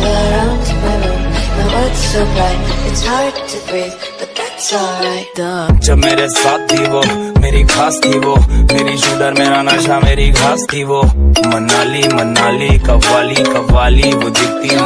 All around my room My world's so bright It's hard to breathe But that's alright जब मेरे साथ थी वो मेरी खास थी वो मेरी शूटर मेरा नशा मेरी घास थी वो मनाली मनाली कव्वाली कव्वाली वो दिखती